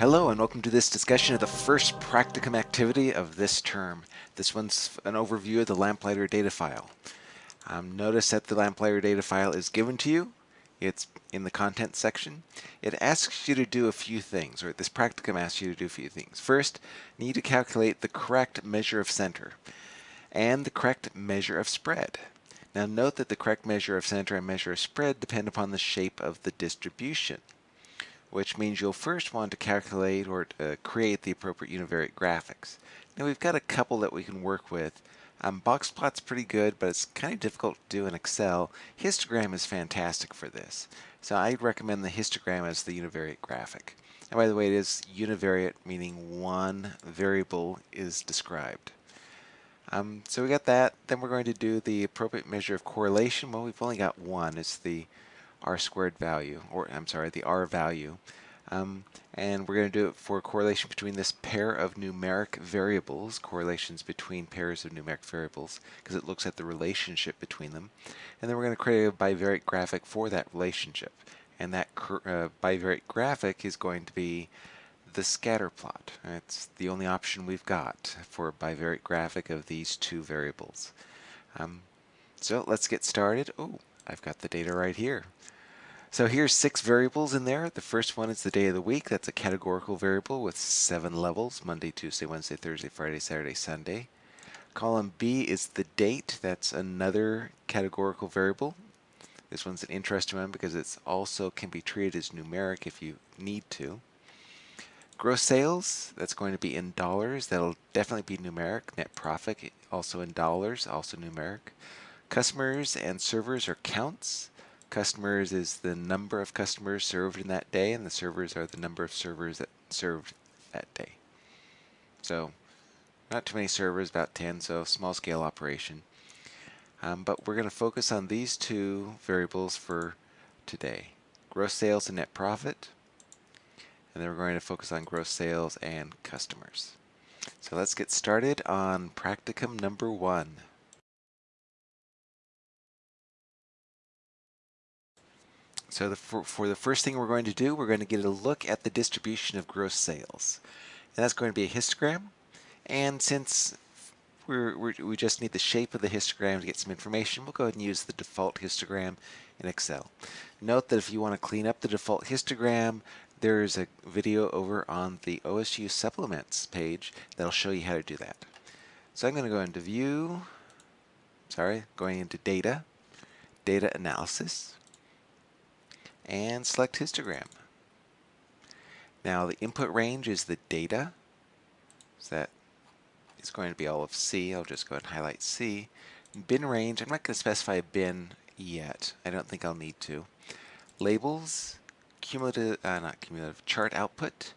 Hello and welcome to this discussion of the first practicum activity of this term. This one's an overview of the Lamplighter data file. Um, notice that the Lamplighter data file is given to you. It's in the content section. It asks you to do a few things, or this practicum asks you to do a few things. First, you need to calculate the correct measure of center and the correct measure of spread. Now note that the correct measure of center and measure of spread depend upon the shape of the distribution which means you'll first want to calculate or uh, create the appropriate univariate graphics. Now we've got a couple that we can work with. Um, box plot's pretty good, but it's kind of difficult to do in Excel. Histogram is fantastic for this. So I'd recommend the histogram as the univariate graphic. And by the way, it is univariate, meaning one variable is described. Um, so we got that. Then we're going to do the appropriate measure of correlation. Well, we've only got one. It's the r squared value, or I'm sorry, the r value. Um, and we're going to do it for correlation between this pair of numeric variables, correlations between pairs of numeric variables, because it looks at the relationship between them. And then we're going to create a bivariate graphic for that relationship. And that uh, bivariate graphic is going to be the scatter plot. It's the only option we've got for a bivariate graphic of these two variables. Um, so let's get started. Oh, I've got the data right here. So here's six variables in there. The first one is the day of the week. That's a categorical variable with seven levels, Monday, Tuesday, Wednesday, Thursday, Friday, Saturday, Sunday. Column B is the date. That's another categorical variable. This one's an interesting one because it also can be treated as numeric if you need to. Gross sales, that's going to be in dollars. That'll definitely be numeric. Net profit, also in dollars, also numeric. Customers and servers are counts. Customers is the number of customers served in that day, and the servers are the number of servers that served that day. So not too many servers, about 10, so small scale operation. Um, but we're going to focus on these two variables for today. Gross sales and net profit. And then we're going to focus on gross sales and customers. So let's get started on practicum number one. So the, for, for, the first thing we're going to do, we're going to get a look at the distribution of gross sales. And that's going to be a histogram. And since we're, we're, we just need the shape of the histogram to get some information, we'll go ahead and use the default histogram in Excel. Note that if you want to clean up the default histogram, there's a video over on the OSU supplements page that'll show you how to do that. So I'm going to go into view, sorry, going into data, data analysis, and select histogram. Now the input range is the data, so that is going to be all of C. I'll just go ahead and highlight C. Bin range, I'm not going to specify a bin yet. I don't think I'll need to. Labels, cumulative, uh, not cumulative, chart output.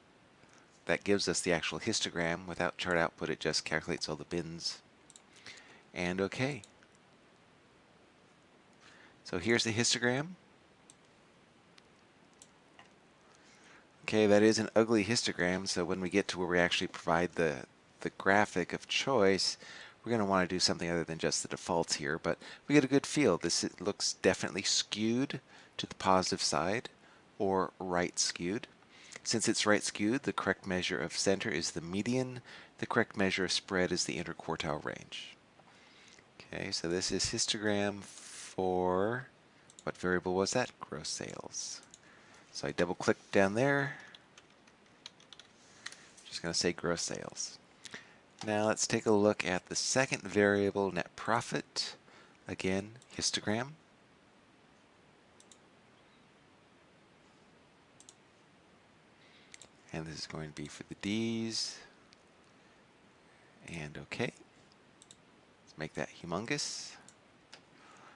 That gives us the actual histogram. Without chart output, it just calculates all the bins. And OK. So here's the histogram. Okay, that is an ugly histogram, so when we get to where we actually provide the, the graphic of choice, we're going to want to do something other than just the defaults here, but we get a good feel. This looks definitely skewed to the positive side, or right skewed. Since it's right skewed, the correct measure of center is the median. The correct measure of spread is the interquartile range. Okay, so this is histogram for, what variable was that? Gross sales. So I double click down there. Just going to say gross sales. Now let's take a look at the second variable, net profit. Again, histogram. And this is going to be for the D's. And OK. Let's make that humongous.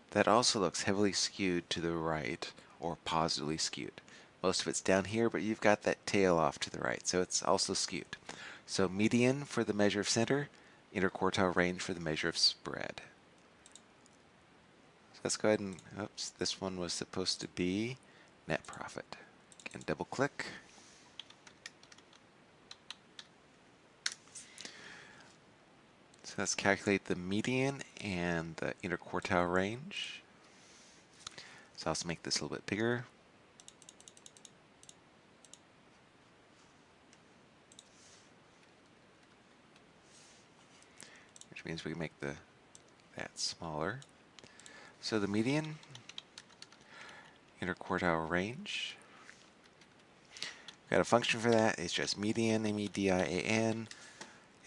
That also looks heavily skewed to the right, or positively skewed. Most of it's down here, but you've got that tail off to the right, so it's also skewed. So median for the measure of center, interquartile range for the measure of spread. So let's go ahead and, oops, this one was supposed to be net profit. Again, double click. So let's calculate the median and the interquartile range. So I'll also make this a little bit bigger. Means we make the that smaller. So the median, interquartile range, got a function for that. It's just median, M-E-D-I-A-N,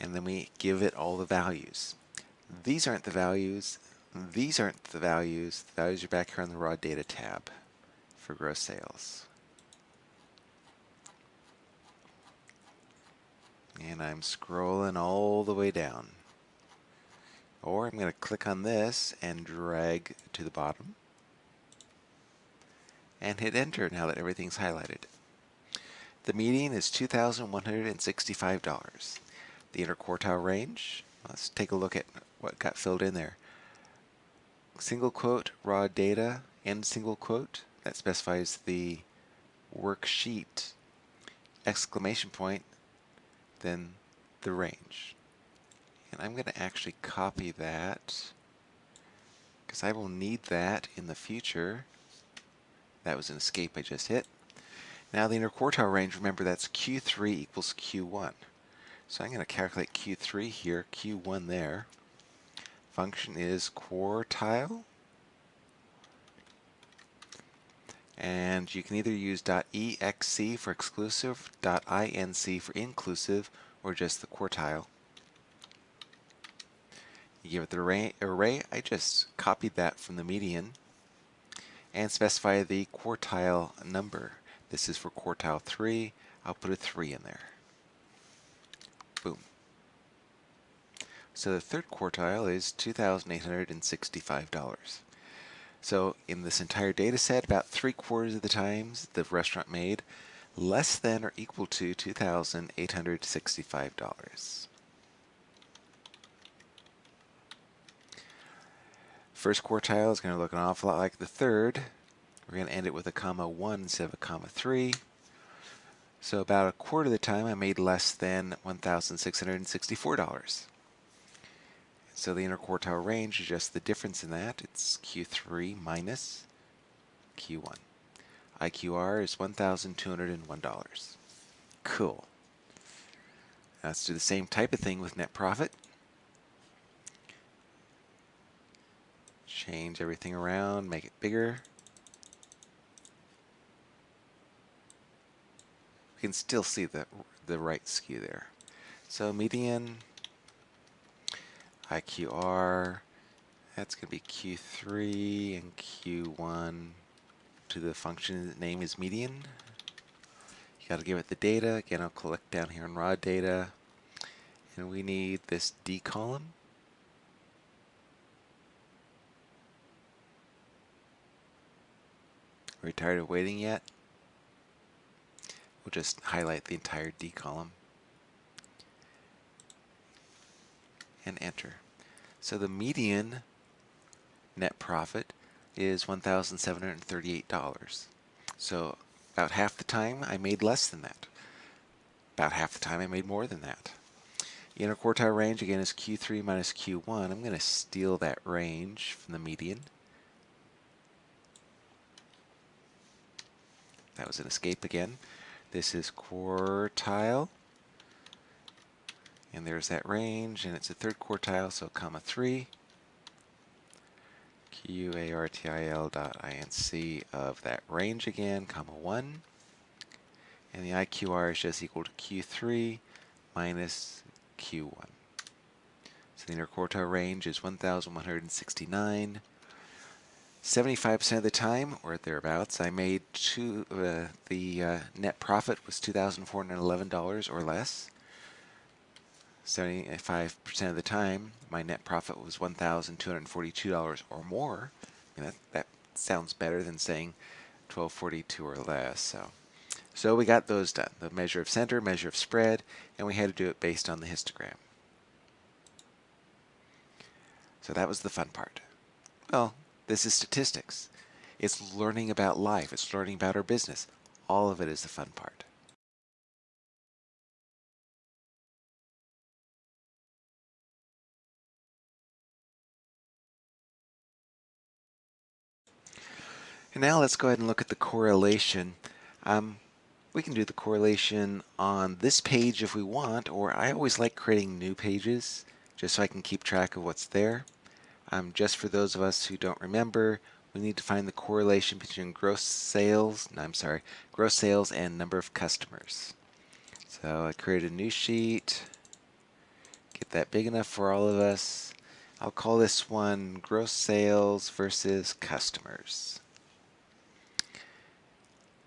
and then we give it all the values. These aren't the values. These aren't the values. The values are back here on the raw data tab for gross sales. And I'm scrolling all the way down. Or I'm going to click on this and drag to the bottom and hit enter now that everything's highlighted. The median is $2,165. The interquartile range, let's take a look at what got filled in there. Single quote, raw data, and single quote, that specifies the worksheet, exclamation point, then the range. And I'm going to actually copy that because I will need that in the future. That was an escape I just hit. Now the interquartile range, remember that's Q3 equals Q1. So I'm going to calculate Q3 here, Q1 there. Function is quartile. And you can either use .exc for exclusive, .inc for inclusive, or just the quartile. You give it the array, array. I just copied that from the median and specify the quartile number. This is for quartile 3. I'll put a 3 in there. Boom. So the third quartile is $2,865. So in this entire data set, about three quarters of the times the restaurant made less than or equal to $2,865. First quartile is going to look an awful lot like the third. We're going to end it with a comma 1 instead of a comma 3. So about a quarter of the time I made less than $1,664. So the interquartile range is just the difference in that. It's Q3 minus Q1. IQR is $1,201. Cool. let's do the same type of thing with net profit. Change everything around, make it bigger. We can still see the, the right skew there. So median, IQR, that's going to be Q3 and Q1 to the function name is median. You got to give it the data. Again, I'll collect down here in raw data. And we need this D column. Are we tired of waiting yet? We'll just highlight the entire D column and enter. So the median net profit is $1,738. So about half the time I made less than that. About half the time I made more than that. The interquartile range again is Q3 minus Q1. I'm going to steal that range from the median. That was an escape again. This is quartile. And there's that range, and it's a third quartile, so comma 3. Q-A-R-T-I-L dot I-N-C of that range again, comma 1. And the IQR is just equal to Q3 minus Q1. So the interquartile range is 1,169. 75% of the time, or thereabouts, I made two, uh, the uh, net profit was $2,411 or less. 75% of the time, my net profit was $1,242 or more. I mean, that, that sounds better than saying 1242 or less. So, so we got those done. The measure of center, measure of spread, and we had to do it based on the histogram. So that was the fun part. Well, this is statistics. It's learning about life. It's learning about our business. All of it is the fun part. And now let's go ahead and look at the correlation. Um, we can do the correlation on this page if we want, or I always like creating new pages just so I can keep track of what's there. Um, just for those of us who don't remember, we need to find the correlation between gross sales, no, I'm sorry, gross sales and number of customers. So I create a new sheet, get that big enough for all of us. I'll call this one gross sales versus customers.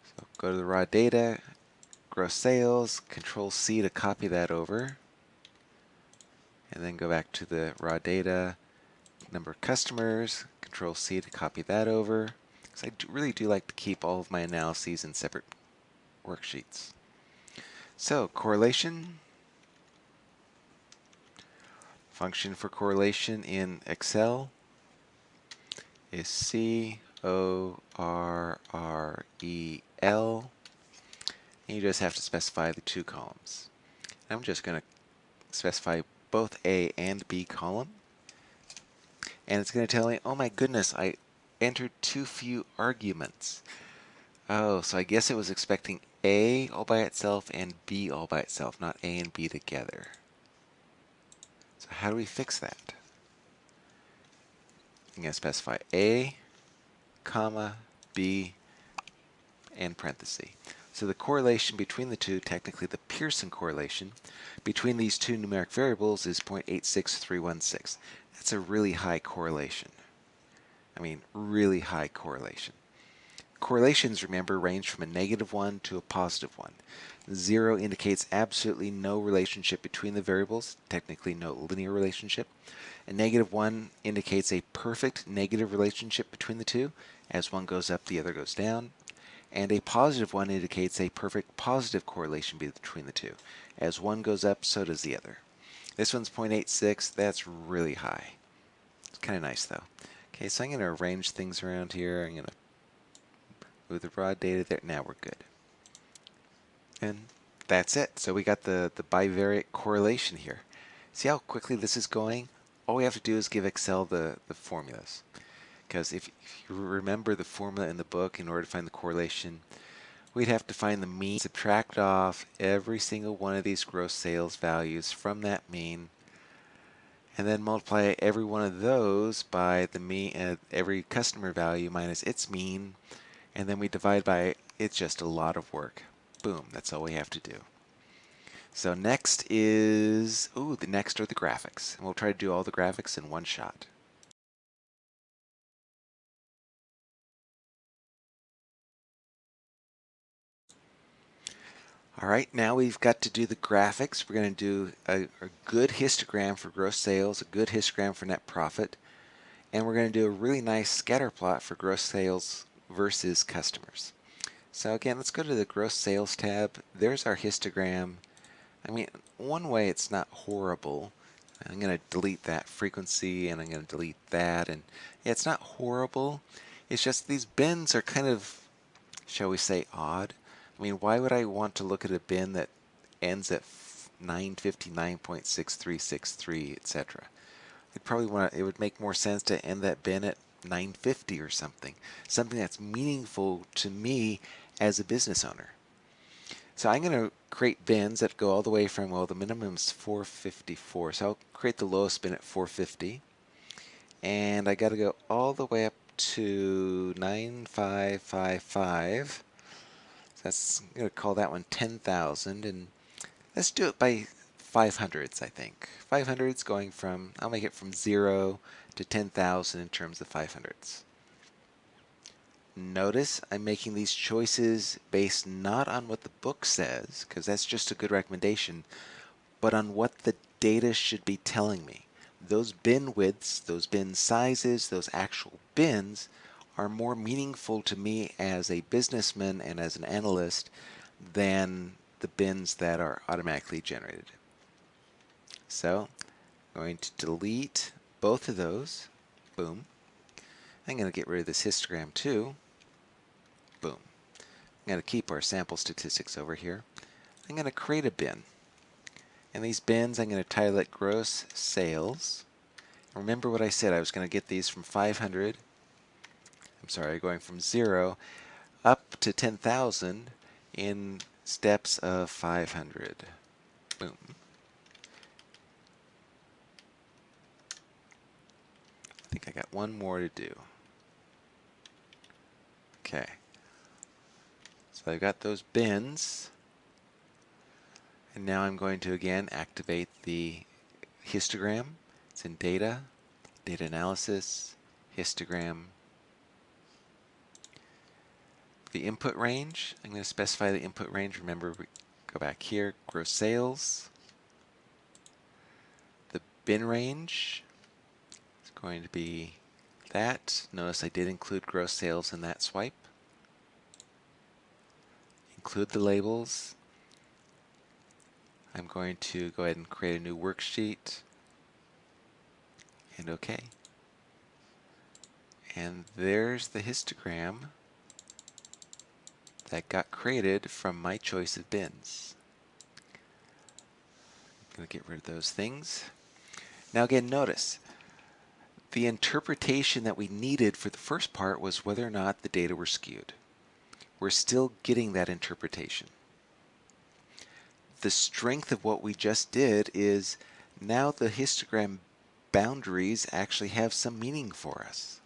So go to the raw data, gross sales, control C to copy that over. And then go back to the raw data, number of customers, control C to copy that over. Because I do, really do like to keep all of my analyses in separate worksheets. So correlation, function for correlation in Excel is C O R R E L. And you just have to specify the two columns. I'm just going to specify both A and B column. And it's going to tell me, oh my goodness, I entered too few arguments. Oh, so I guess it was expecting A all by itself and B all by itself, not A and B together. So how do we fix that? I'm going to specify A, comma, B, and parenthesis. So the correlation between the two, technically the Pearson correlation, between these two numeric variables is 0.86316. That's a really high correlation. I mean, really high correlation. Correlations, remember, range from a negative 1 to a positive 1. 0 indicates absolutely no relationship between the variables, technically no linear relationship. A negative 1 indicates a perfect negative relationship between the two. As one goes up, the other goes down and a positive one indicates a perfect positive correlation between the two. As one goes up, so does the other. This one's 0.86, that's really high. It's kind of nice though. Okay, so I'm going to arrange things around here. I'm going to move the raw data there. Now we're good. And that's it. So we got the, the bivariate correlation here. See how quickly this is going? All we have to do is give Excel the, the formulas because if, if, you remember the formula in the book in order to find the correlation, we'd have to find the mean, subtract off every single one of these gross sales values from that mean, and then multiply every one of those by the mean, uh, every customer value minus its mean, and then we divide by, it's just a lot of work. Boom, that's all we have to do. So next is, ooh, the next are the graphics. And we'll try to do all the graphics in one shot. All right, now we've got to do the graphics. We're going to do a, a, good histogram for gross sales, a good histogram for net profit, and we're going to do a really nice scatter plot for gross sales versus customers. So again, let's go to the gross sales tab. There's our histogram. I mean, one way it's not horrible. I'm going to delete that frequency and I'm going to delete that. And yeah, it's not horrible. It's just these bins are kind of, shall we say, odd. I mean, why would I want to look at a bin that ends at 959.6363, etc.? I'd probably want to, it would make more sense to end that bin at 950 or something. Something that's meaningful to me as a business owner. So I'm going to create bins that go all the way from, well, the minimum is 454. So I'll create the lowest bin at 450. And I got to go all the way up to 9555 that's going to call that one 10,000 and let's do it by 500s I think. 500s going from, I'll make it from 0 to 10,000 in terms of 500s. Notice I'm making these choices based not on what the book says, because that's just a good recommendation, but on what the data should be telling me. Those bin widths, those bin sizes, those actual bins are more meaningful to me as a businessman and as an analyst than the bins that are automatically generated. So I'm going to delete both of those. Boom. I'm going to get rid of this histogram too. Boom. I'm going to keep our sample statistics over here. I'm going to create a bin. And these bins, I'm going to title it gross sales. Remember what I said, I was going to get these from 500 I'm sorry, going from 0 up to 10,000 in steps of 500. Boom. I think I got one more to do. Okay. So I've got those bins. And now I'm going to again activate the histogram. It's in data, data analysis, histogram. The input range, I'm going to specify the input range. Remember, we go back here, gross sales. The bin range is going to be that. Notice I did include gross sales in that swipe. Include the labels. I'm going to go ahead and create a new worksheet and OK. And there's the histogram that got created from my choice of bins. I'm going to get rid of those things. Now again, notice the interpretation that we needed for the first part was whether or not the data were skewed. We're still getting that interpretation. The strength of what we just did is now the histogram boundaries actually have some meaning for us.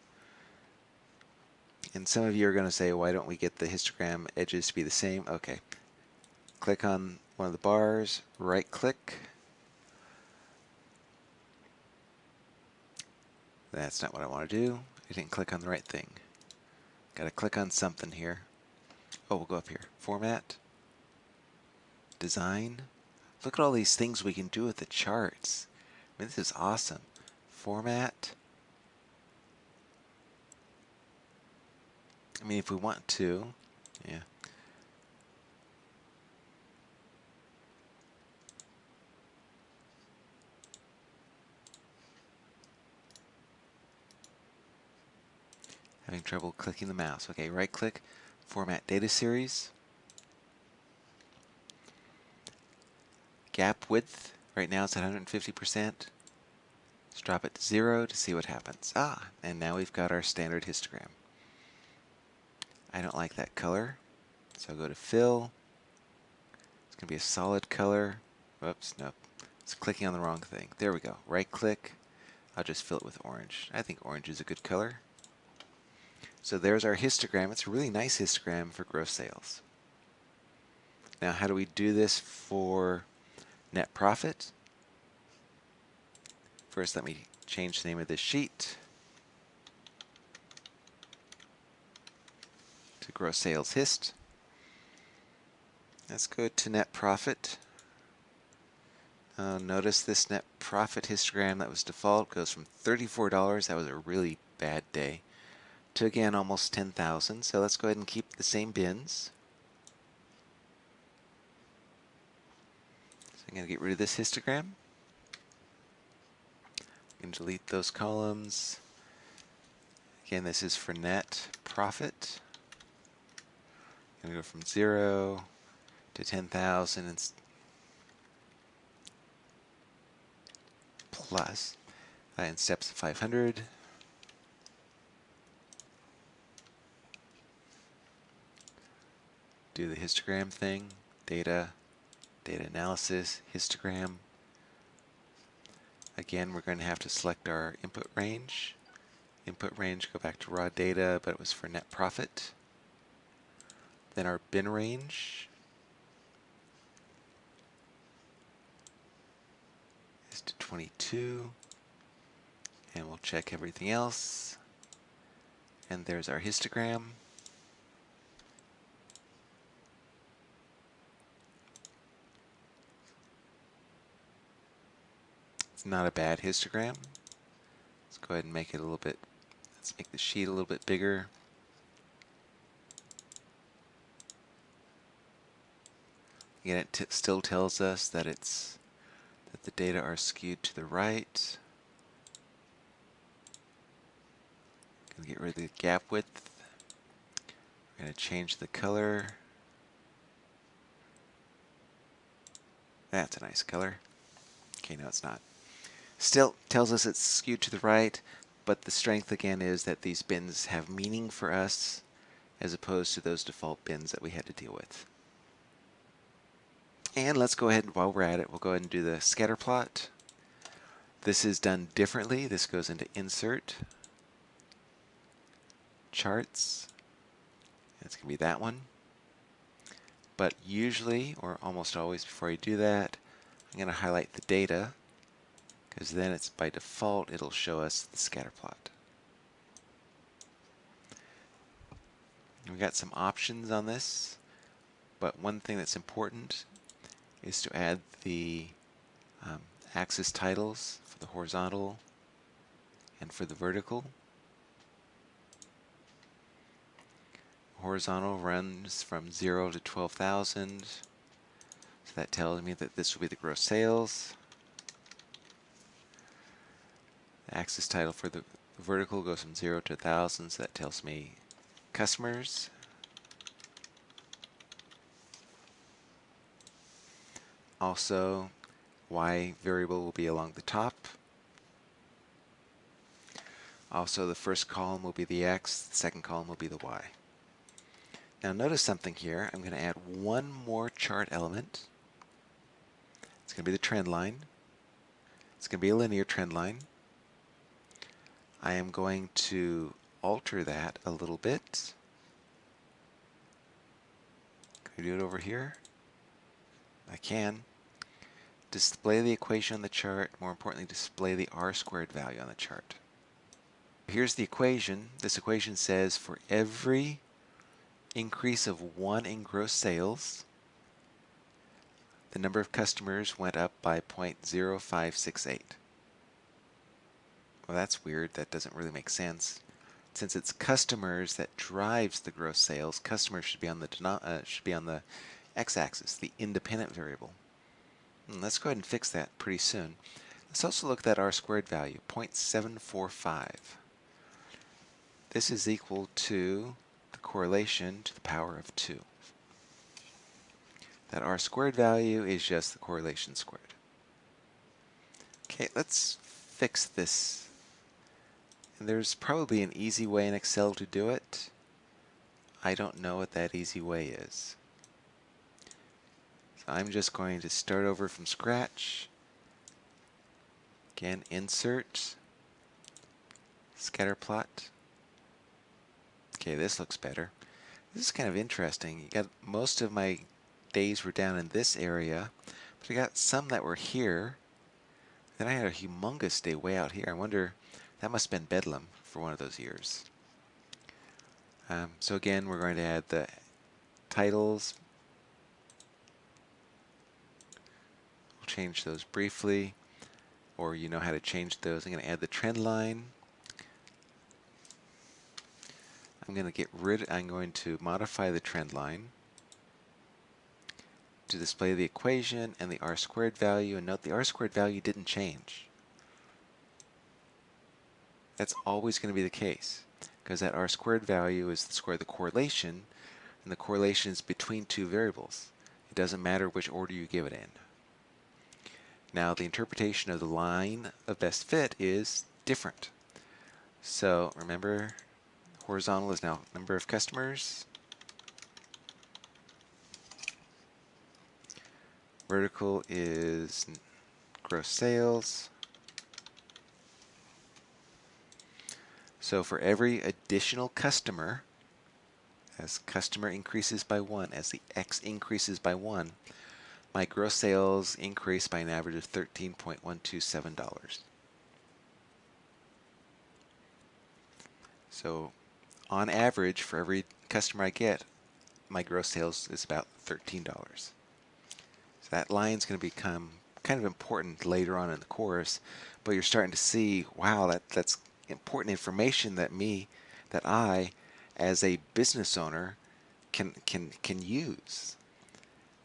And some of you are going to say, why don't we get the histogram edges to be the same? Okay. Click on one of the bars, right click. That's not what I want to do. I didn't click on the right thing. Got to click on something here. Oh, we'll go up here. Format. Design. Look at all these things we can do with the charts. I mean, this is awesome format. I mean, if we want to, yeah. Having trouble clicking the mouse. Okay, right click, format data series. Gap width, right now it's at 150%. Let's drop it to zero to see what happens. Ah, and now we've got our standard histogram. I don't like that color, so I'll go to fill. It's going to be a solid color. Whoops, nope. It's clicking on the wrong thing. There we go. Right click. I'll just fill it with orange. I think orange is a good color. So there's our histogram. It's a really nice histogram for gross sales. Now how do we do this for net profit? First, let me change the name of this sheet to gross sales hist. Let's go to net profit. Uh, notice this net profit histogram that was default goes from $34, that was a really bad day, to again almost 10,000. So let's go ahead and keep the same bins. So I'm going to get rid of this histogram can delete those columns. Again, this is for net profit. Going to go from 0 to 10,000 and plus uh, in steps 500. Do the histogram thing, data, data analysis, histogram. Again, we're going to have to select our input range. Input range, go back to raw data, but it was for net profit. Then our bin range is to 22. And we'll check everything else. And there's our histogram. It's not a bad histogram. Let's go ahead and make it a little bit, let's make the sheet a little bit bigger. Again, it still tells us that it's that the data are skewed to the right. Gonna get rid of the gap width. We're gonna change the color. That's a nice color. Okay, no, it's not. Still tells us it's skewed to the right, but the strength again is that these bins have meaning for us as opposed to those default bins that we had to deal with. And let's go ahead, and while we're at it, we'll go ahead and do the scatter plot. This is done differently. This goes into Insert, charts. It's going to be that one. But usually, or almost always before I do that, I'm going to highlight the data because then it's by default it'll show us the scatter plot. We've got some options on this, but one thing that's important is to add the um, axis titles for the horizontal and for the vertical. Horizontal runs from 0 to 12,000. So that tells me that this will be the gross sales. The axis title for the vertical goes from 0 to 1,000, so that tells me customers. Also, y variable will be along the top. Also, the first column will be the x, the second column will be the y. Now notice something here. I'm going to add one more chart element. It's going to be the trend line. It's going to be a linear trend line. I am going to alter that a little bit. Can I do it over here? I can. Display the equation on the chart. More importantly, display the r squared value on the chart. Here's the equation. This equation says for every increase of one in gross sales, the number of customers went up by 0.0568. Well, that's weird. That doesn't really make sense. Since it's customers that drives the gross sales, customers should be on the uh, should be on the x-axis, the independent variable. And hmm, let's go ahead and fix that pretty soon. Let's also look at that r squared value, 0.745. This is equal to the correlation to the power of 2. That r squared value is just the correlation squared. Okay, let's fix this. And there's probably an easy way in Excel to do it. I don't know what that easy way is. I'm just going to start over from scratch. Again, insert, scatter plot. Okay, this looks better. This is kind of interesting. You got most of my days were down in this area, but I got some that were here. Then I had a humongous day way out here. I wonder, that must have been Bedlam for one of those years. Um, so again, we're going to add the titles. Change those briefly, or you know how to change those. I'm going to add the trend line. I'm going to get rid, I'm going to modify the trend line to display the equation and the r squared value. And note the r squared value didn't change. That's always going to be the case because that r squared value is the square of the correlation and the correlation is between two variables. It doesn't matter which order you give it in. Now the interpretation of the line of best fit is different. So remember Horizontal is now number of customers. Vertical is gross sales. So for every additional customer, as customer increases by one, as the X increases by one, my gross sales increase by an average of $13.127. So on average, for every customer I get, my gross sales is about $13. So that line is going to become kind of important later on in the course, but you're starting to see, wow, that, that's important information that me, that I, as a business owner, can, can, can use.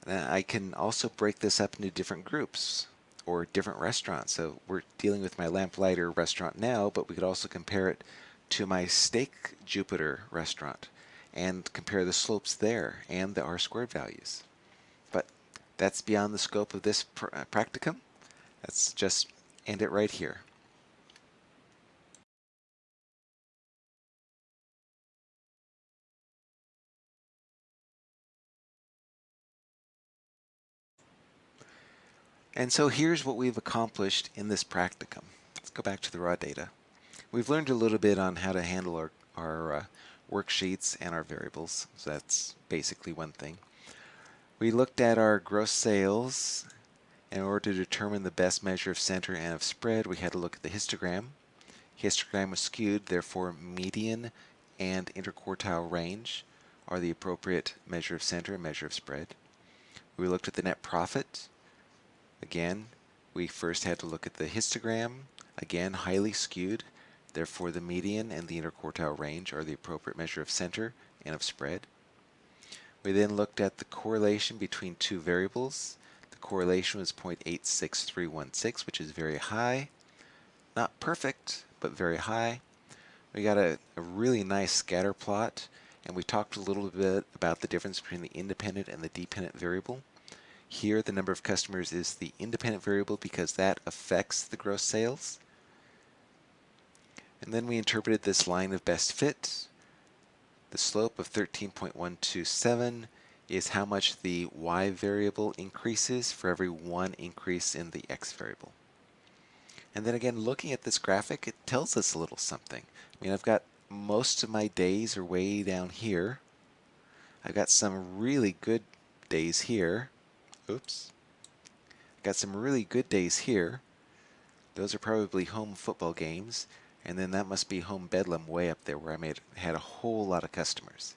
And I can also break this up into different groups or different restaurants. So we're dealing with my Lamplighter restaurant now, but we could also compare it to my Steak Jupiter restaurant and compare the slopes there and the R squared values. But that's beyond the scope of this pr practicum. Let's just end it right here. And so here's what we've accomplished in this practicum. Let's go back to the raw data. We've learned a little bit on how to handle our, our uh, worksheets and our variables. So that's basically one thing. We looked at our gross sales. In order to determine the best measure of center and of spread, we had to look at the histogram. Histogram was skewed, therefore median and interquartile range are the appropriate measure of center and measure of spread. We looked at the net profit. Again, we first had to look at the histogram, again highly skewed, therefore the median and the interquartile range are the appropriate measure of center and of spread. We then looked at the correlation between two variables. The correlation was 0.86316, which is very high. Not perfect, but very high. We got a, a really nice scatter plot, and we talked a little bit about the difference between the independent and the dependent variable. Here, the number of customers is the independent variable because that affects the gross sales. And then we interpreted this line of best fit. The slope of 13.127 is how much the y variable increases for every one increase in the x variable. And then again, looking at this graphic, it tells us a little something. I mean, I've got most of my days are way down here. I've got some really good days here. Oops. Got some really good days here. Those are probably home football games. And then that must be home bedlam way up there where I made had a whole lot of customers.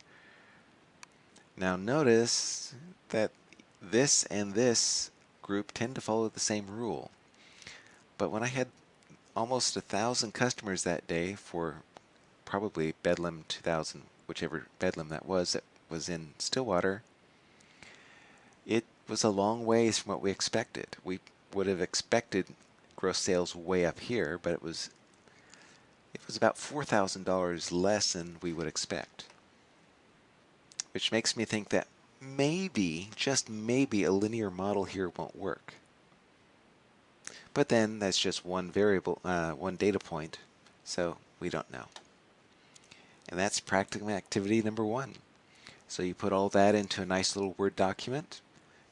Now notice that this and this group tend to follow the same rule. But when I had almost a thousand customers that day for probably Bedlam 2000, whichever Bedlam that was that was in Stillwater, it was a long ways from what we expected. We would have expected gross sales way up here, but it was it was about $4,000 less than we would expect. Which makes me think that maybe, just maybe, a linear model here won't work. But then that's just one variable, uh, one data point, so we don't know. And that's practicum activity number one. So you put all that into a nice little Word document,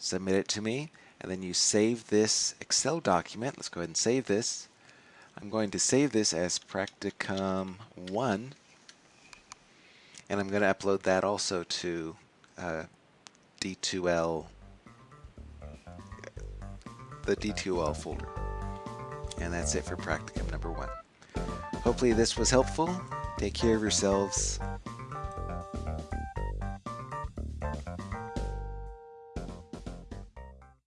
submit it to me, and then you save this Excel document. Let's go ahead and save this. I'm going to save this as practicum 1 and I'm going to upload that also to uh, D2L the D2L folder and that's it for practicum number one. Hopefully this was helpful. Take care of yourselves.